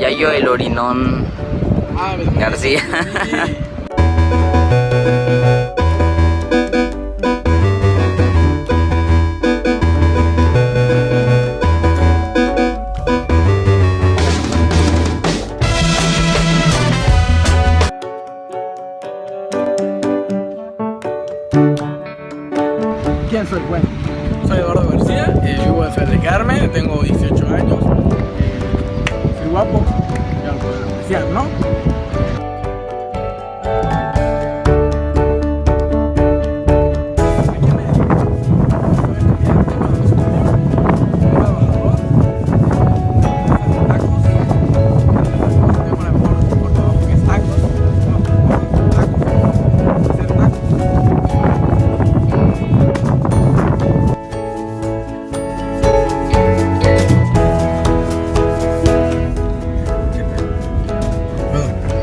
Yayo el Orinón. García. ¿Quién soy? Bueno, soy Eduardo García, eh, vivo en Fer de Carmen, tengo 18 años, guapo, ya lo.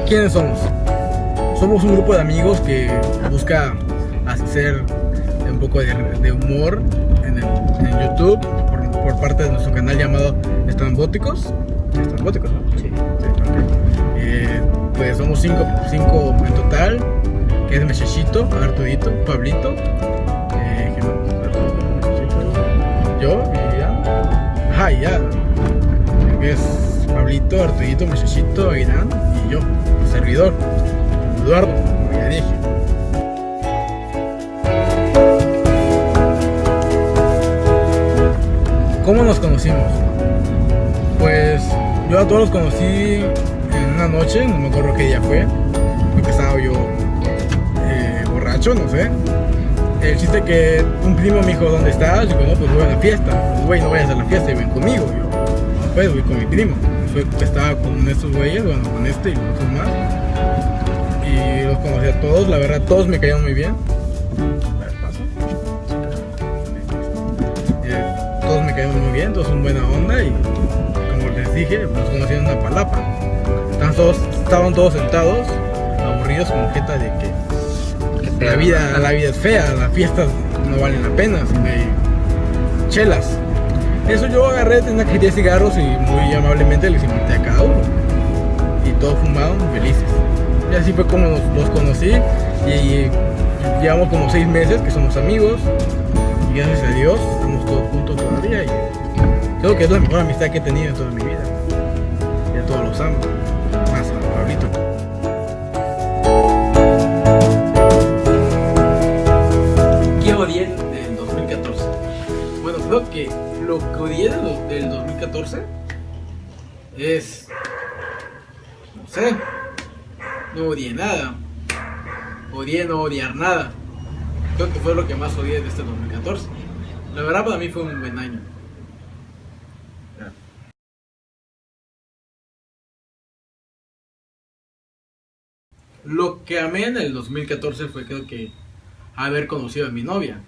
¿Quiénes somos? Somos un grupo de amigos que busca hacer un poco de, de humor en, el- en YouTube por, por parte de nuestro canal llamado Estrambóticos. Estrambóticos, ¿no? Sí. ok. Eh, pues somos cinco, cinco en total, que es Mechachito, Artudito, Pablito, eh, yo y ya. Ajá, y ya. Que es Pablito, Artudito, Mechachito, Irán y yo, servidor, Eduardo, dije. ¿Cómo nos conocimos? Pues yo a todos los conocí en una noche, no me acuerdo qué día fue, porque estaba yo eh, borracho, no sé. El que un primo me dijo, ¿dónde estás? Digo, no, pues voy a la fiesta. Pues, güey, no vayas a la fiesta y ven conmigo. Yo, no, pues con mi primo. Fue, estaba con estos güeyes, bueno, con este y con otros más. Y los conocí a todos, la verdad, todos me caían muy bien. A ver, paso. Eh, todos me cayeron muy bien, todos son buena onda y como les dije, nos conocí en una palapa. Estaban todos, estaban todos sentados, aburridos con jeta de que la vida, la vida es fea, las fiestas no valen la pena, si no hay chelas. Eso yo agarré, tenía que de cigarros y muy amablemente les invité a cada uno. Y todos fumaron felices. Y así fue como los conocí y, llevamos como seis meses que somos amigos. Y gracias a Dios estamos todos juntos todavía. Y creo que es la mejor amistad que he tenido en toda mi vida. Y a todos los amo. Más a Pablito. Lo que odié del 2014 es. No sé. No odié nada. Odié no odiar nada. Creo que fue lo que más odié de este 2014. La verdad, para mí fue un buen año. Lo que amé en el 2014 fue creo que haber conocido a mi novia.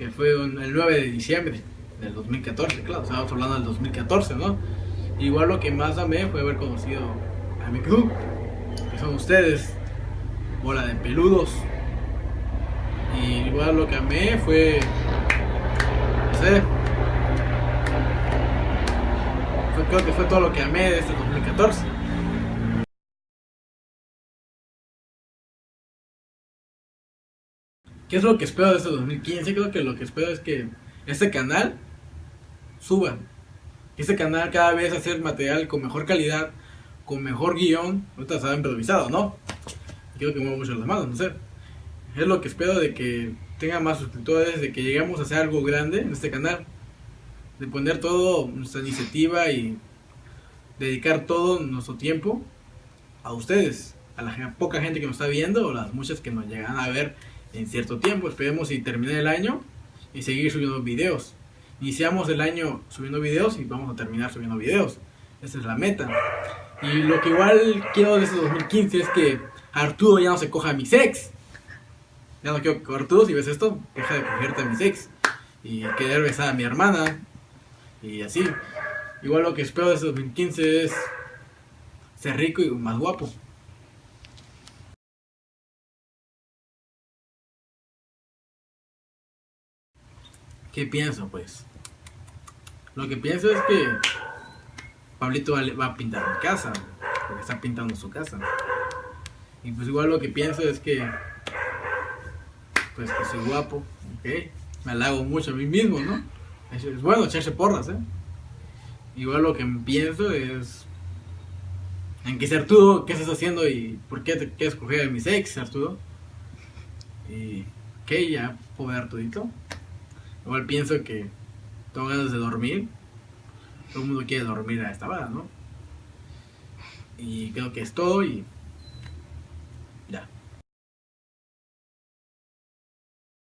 Que fue el 9 de diciembre del 2014, claro, estábamos hablando del 2014, ¿no? Igual lo que más amé fue haber conocido a mi club, que son ustedes, bola de peludos. Y igual lo que amé fue, no sé, fue- creo que fue todo lo que amé de este 2014. ¿Qué es lo que espero de este 2015? Creo que lo que espero es que este canal suba. Que este canal cada vez hacer material con mejor calidad, con mejor guion. Ahorita estaba improvisado, ¿no? Quiero que mueva mucho las manos, no sé. Es lo que espero de que tenga más suscriptores, de que lleguemos a hacer algo grande en este canal. De poner todo nuestra iniciativa y dedicar todo nuestro tiempo a ustedes, a la poca gente que nos está viendo o las muchas que nos llegan a ver en cierto tiempo. Esperemos y termine el año y seguir subiendo videos. Iniciamos el año subiendo videos y vamos a terminar subiendo videos. Esa es la meta. Y lo que igual quiero de este 2015 es que Arturo ya no se coja a mis ex. Ya no quiero que Arturo, si ves esto, deja de cogerte a mis ex. Y querer besar a mi hermana. Y así. Igual lo que espero de este 2015 es ser rico y más guapo. ¿Qué pienso, pues? Lo que pienso es que Pablito va, a pintar mi casa, porque está pintando su casa. Y pues igual lo que pienso es que, pues que soy guapo, ok, me halago mucho a mí mismo, ¿no? Es, bueno echarse porras, ¿eh? Igual lo que pienso es en si Arturo, ¿qué estás haciendo y por qué te quieres coger a mis ex, Arturo? Y que ya ver Arturito. Igual pienso que tengo ganas de dormir. Todo el mundo quiere dormir a esta hora, ¿no? Y creo que es todo y.